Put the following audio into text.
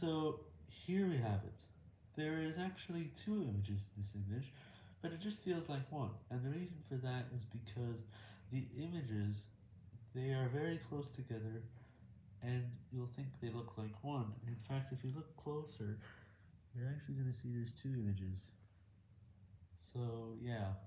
So here we have it. There is actually two images in this image, but it just feels like one, and the reason for that is because the images, they are very close together, and you'll think they look like one. In fact, if you look closer, you're actually going to see there's two images. So, yeah.